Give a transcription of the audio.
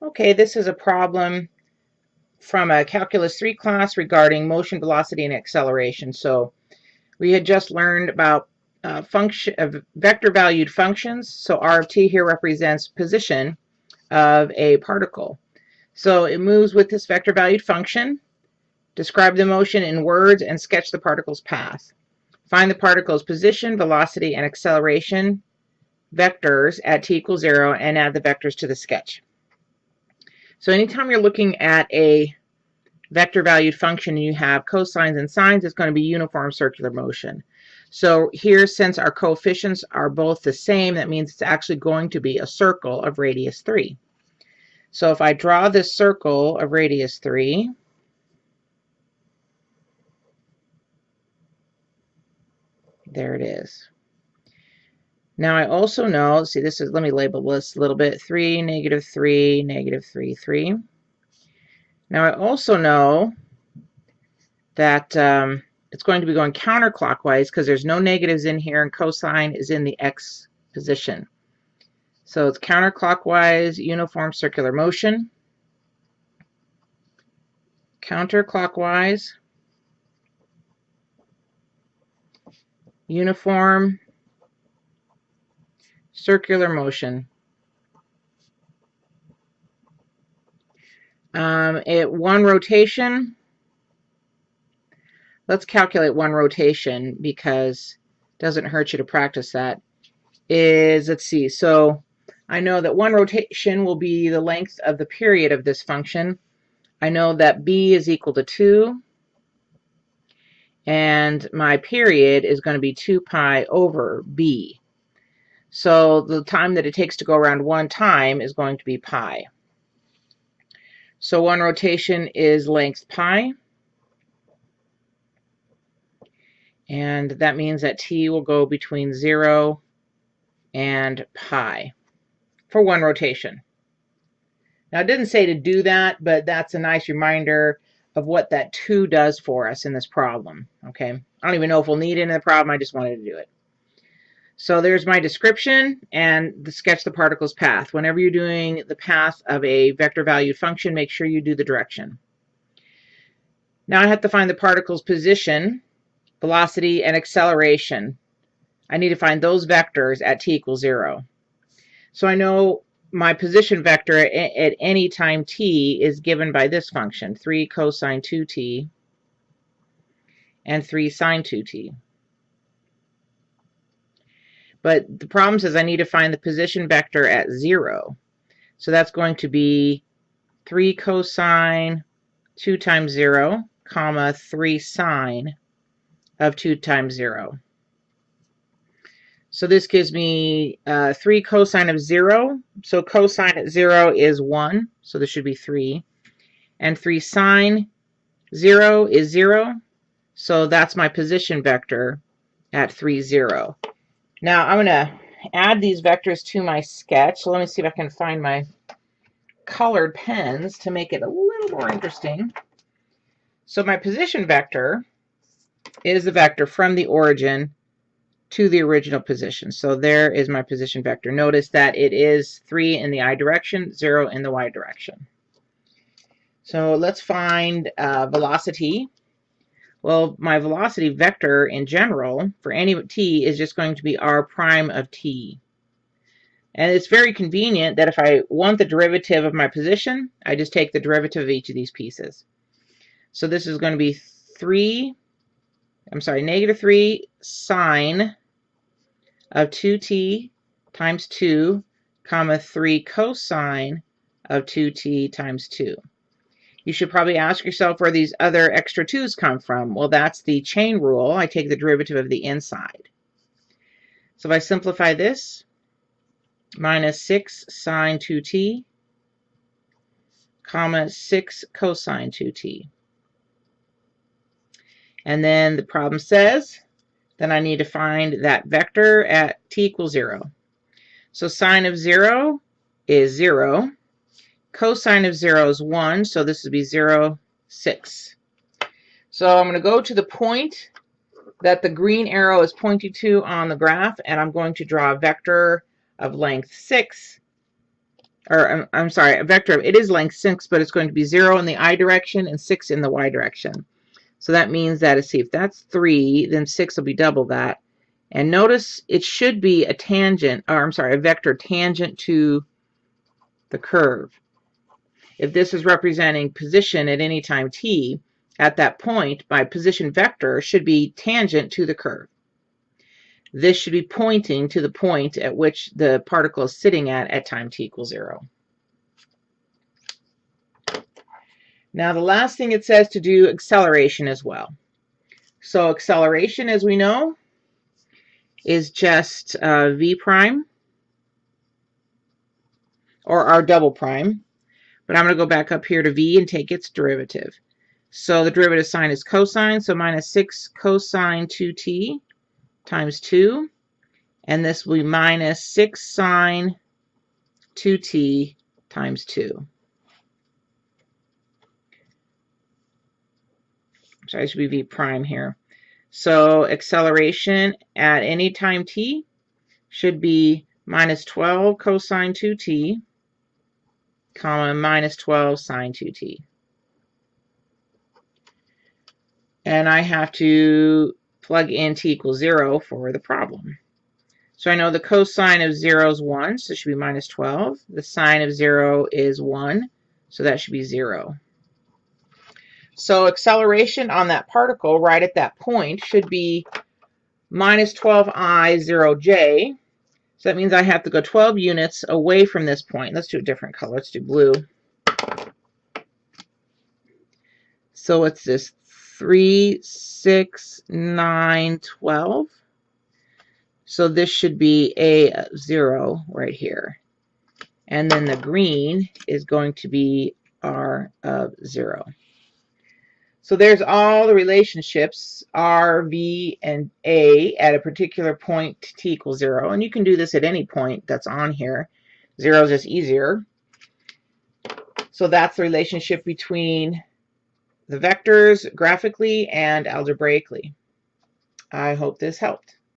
Okay, this is a problem from a Calculus 3 class regarding motion, velocity, and acceleration. So we had just learned about uh, function of vector valued functions. So r of t here represents position of a particle. So it moves with this vector valued function. Describe the motion in words and sketch the particle's path. Find the particle's position, velocity, and acceleration vectors at t equals zero and add the vectors to the sketch. So anytime you're looking at a vector valued function and you have cosines and sines, it's going to be uniform circular motion. So here, since our coefficients are both the same, that means it's actually going to be a circle of radius 3. So if I draw this circle of radius 3, there it is. Now I also know, see this is, let me label this a little bit, 3, negative 3, negative 3, 3. Now I also know that um, it's going to be going counterclockwise because there's no negatives in here and cosine is in the x position. So it's counterclockwise uniform circular motion. Counterclockwise uniform circular motion. Um, at one rotation, let's calculate one rotation because it doesn't hurt you to practice that, is, let's see, so I know that one rotation will be the length of the period of this function. I know that b is equal to 2, and my period is going to be 2 pi over b. So the time that it takes to go around one time is going to be pi. So one rotation is length pi. And that means that t will go between 0 and pi for one rotation. Now, it didn't say to do that, but that's a nice reminder of what that 2 does for us in this problem. Okay, I don't even know if we'll need it in the problem. I just wanted to do it. So there's my description and the sketch the particle's path. Whenever you're doing the path of a vector valued function, make sure you do the direction. Now I have to find the particle's position, velocity, and acceleration. I need to find those vectors at t equals 0. So I know my position vector at any time t is given by this function, 3 cosine 2t and 3 sine 2t. But the problem says I need to find the position vector at 0. So that's going to be 3 cosine 2 times 0, comma 3 sine of 2 times 0. So this gives me uh, 3 cosine of 0. So cosine at 0 is 1. So this should be 3. And 3 sine 0 is 0. So that's my position vector at 3, 0. Now I'm going to add these vectors to my sketch. Let me see if I can find my colored pens to make it a little more interesting. So my position vector is the vector from the origin to the original position. So there is my position vector. Notice that it is 3 in the i direction, 0 in the y direction. So let's find uh, velocity well, my velocity vector in general for any t is just going to be r prime of t. And it's very convenient that if I want the derivative of my position, I just take the derivative of each of these pieces. So this is going to be 3, I'm sorry, negative 3 sine of 2t times 2, comma 3 cosine of 2t times 2. You should probably ask yourself where these other extra 2's come from. Well, that's the chain rule. I take the derivative of the inside. So if I simplify this, minus 6 sine 2t, comma 6 cosine 2t. And then the problem says, then I need to find that vector at t equals 0. So sine of 0 is 0. Cosine of 0 is 1, so this would be 0, 6. So I'm going to go to the point that the green arrow is pointing to on the graph, and I'm going to draw a vector of length 6 or I'm, I'm sorry, a vector, of, it is length 6, but it's going to be 0 in the i direction and 6 in the y direction. So that means that, see, if that's 3, then 6 will be double that. And notice it should be a tangent, or I'm sorry, a vector tangent to the curve. If this is representing position at any time t, at that point, my position vector should be tangent to the curve. This should be pointing to the point at which the particle is sitting at at time t equals 0. Now the last thing it says to do acceleration as well. So acceleration, as we know, is just uh, v prime or r double prime. But I'm going to go back up here to v and take its derivative. So the derivative sine is cosine, so minus 6 cosine 2t times 2. And this will be minus 6 sine 2t times 2. So I should be v prime here. So acceleration at any time t should be minus 12 cosine 2t, comma, minus 12 sine 2t. And I have to plug in t equals 0 for the problem. So I know the cosine of 0 is 1, so it should be minus 12. The sine of 0 is 1, so that should be 0. So acceleration on that particle right at that point should be minus 12i 0j. So that means I have to go 12 units away from this point. Let's do a different color. Let's do blue. So it's this 3, 6, 9, 12. So this should be a 0 right here. And then the green is going to be R of 0. So there's all the relationships R, V, and A at a particular point t equals 0. And you can do this at any point that's on here. 0 is just easier. So that's the relationship between the vectors graphically and algebraically. I hope this helped.